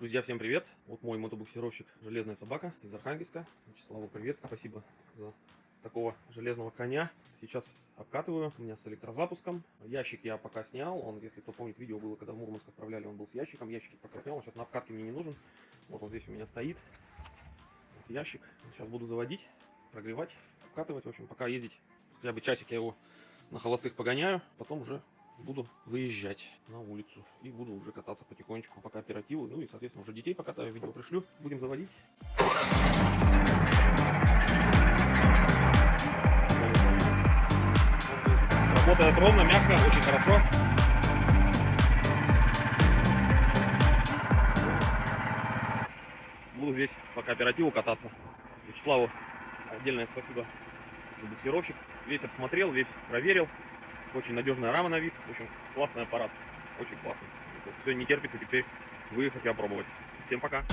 Друзья, всем привет! Вот мой мотобуксировщик «Железная собака» из Архангельска. Вячеславу привет, спасибо за такого железного коня. Сейчас обкатываю, у меня с электрозапуском. Ящик я пока снял, он, если кто помнит, видео было, когда в Мурманск отправляли, он был с ящиком. Ящик пока снял, он сейчас на обкатке мне не нужен. Вот он здесь у меня стоит. Вот ящик. Сейчас буду заводить, прогревать, обкатывать. В общем, пока ездить, хотя бы часик я его на холостых погоняю, потом уже буду выезжать на улицу и буду уже кататься потихонечку по кооперативу. Ну и, соответственно, уже детей покатаю, видео пришлю. Будем заводить. Работает ровно, мягко, очень хорошо. Буду здесь по кооперативу кататься. Вячеславу отдельное спасибо за буксировщик. Весь обсмотрел, весь проверил. Очень надежная рама на вид. В общем, классный аппарат. Очень классный. Все, не терпится теперь выехать и опробовать. Всем пока.